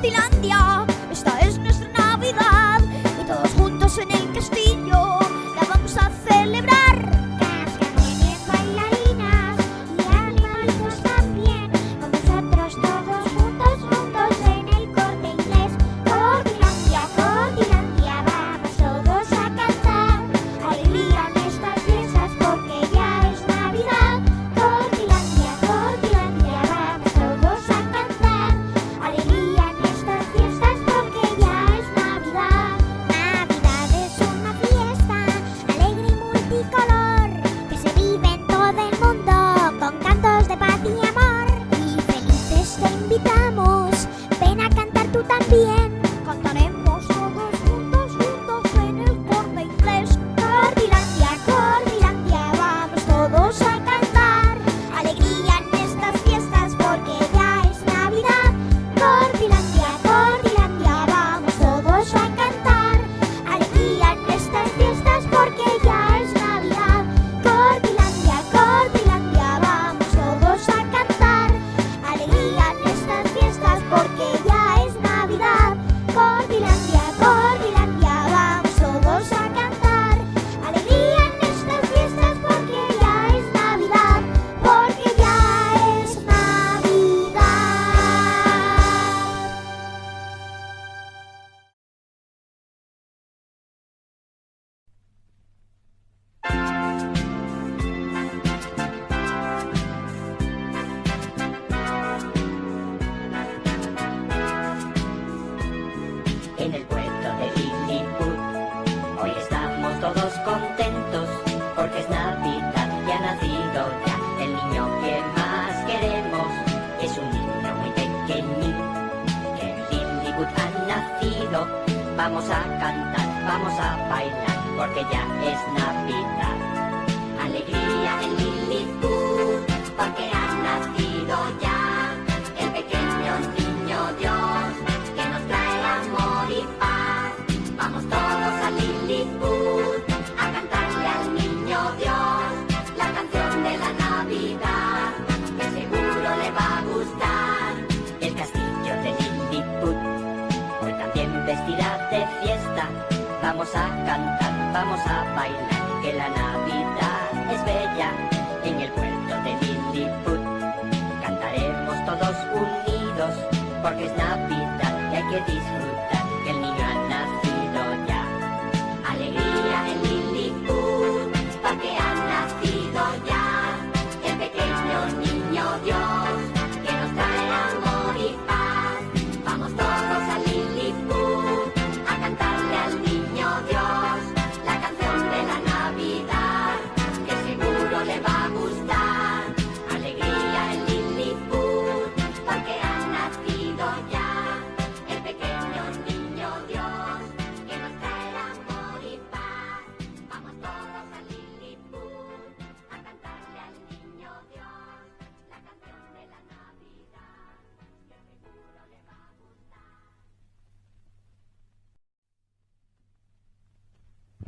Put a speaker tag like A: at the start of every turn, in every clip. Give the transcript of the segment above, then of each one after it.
A: Fantasyland. Vamos a cantar, vamos a bailar, porque ya es Navidad. Alegría en Lilliput, porque ha nacido ya el pequeño niño Dios, que nos trae amor y paz. Vamos todos a Lilliput a cantarle al niño Dios la canción de la Navidad, que seguro le va a gustar. El castillo de Lilliput hoy también vestirá de Vamos a cantar, vamos a bailar, que la Navidad es bella en el puerto de Lilliput. Cantaremos todos unidos, porque es Navidad y hay que disfrutar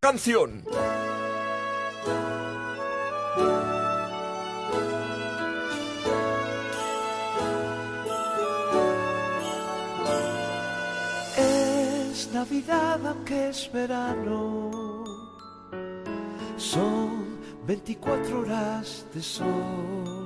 A: canción.
B: Es Navidad aunque es verano. Son 24 horas de sol.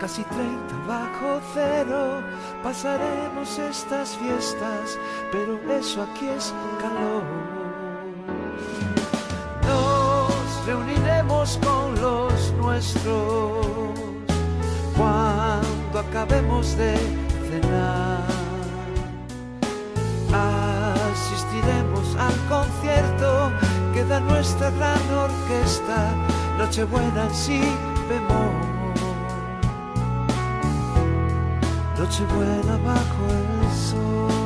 B: Casi 30 bajo cero pasaremos estas fiestas, pero eso aquí es calor. Nos reuniremos con los nuestros cuando acabemos de cenar. Asistiremos al concierto que da nuestra gran orquesta, Nochebuena en si bemol. Nochebuena bajo el sol.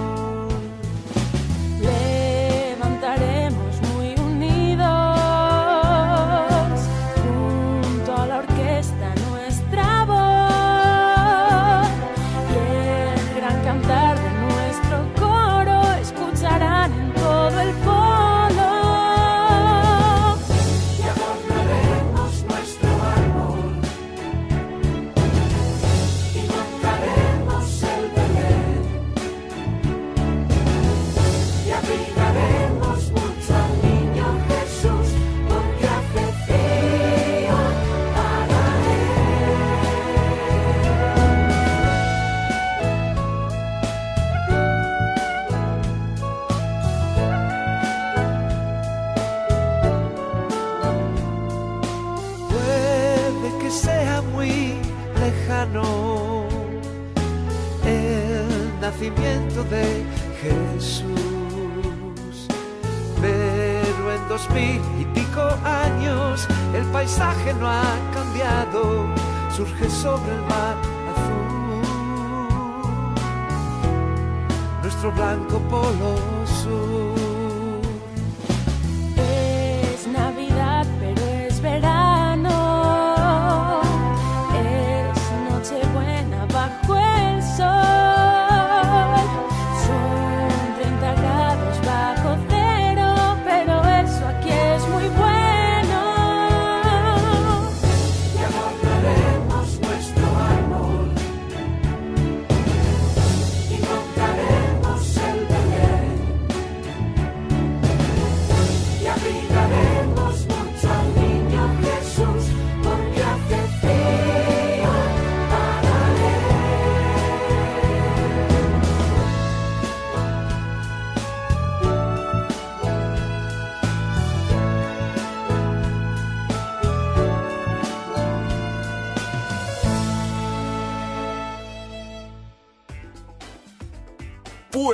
C: De
B: Jesús, pero en dos mil y pico años el paisaje no ha cambiado, surge sobre el mar azul, nuestro blanco polo sur.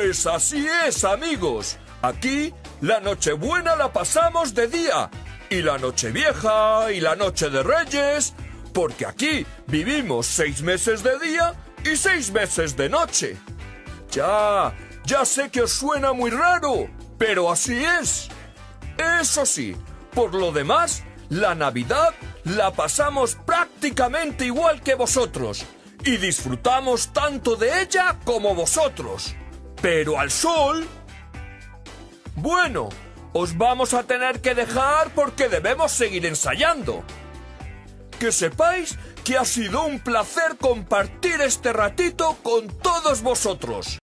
D: Pues así es, amigos. Aquí la Nochebuena la pasamos de día y la Nochevieja y la Noche de Reyes, porque aquí vivimos seis meses de día y seis meses de noche. Ya, ya sé que os suena muy raro, pero así es. Eso sí, por lo demás, la Navidad la pasamos prácticamente igual que vosotros y disfrutamos tanto de ella como vosotros. Pero al sol... Bueno, os vamos a tener que dejar porque debemos seguir ensayando. Que sepáis que ha sido un placer compartir este ratito con todos vosotros.